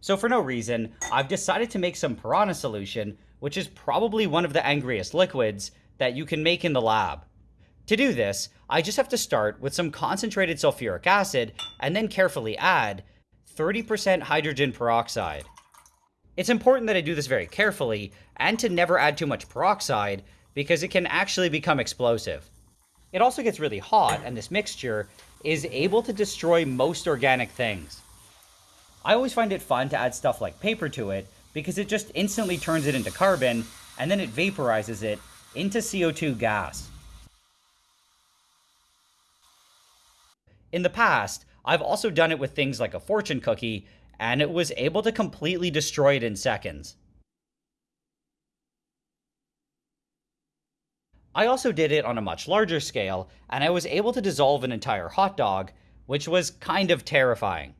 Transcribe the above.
So for no reason, I've decided to make some piranha solution, which is probably one of the angriest liquids that you can make in the lab. To do this, I just have to start with some concentrated sulfuric acid and then carefully add 30% hydrogen peroxide. It's important that I do this very carefully and to never add too much peroxide because it can actually become explosive. It also gets really hot and this mixture is able to destroy most organic things. I always find it fun to add stuff like paper to it because it just instantly turns it into carbon and then it vaporizes it into CO2 gas. In the past, I've also done it with things like a fortune cookie, and it was able to completely destroy it in seconds. I also did it on a much larger scale, and I was able to dissolve an entire hot dog, which was kind of terrifying.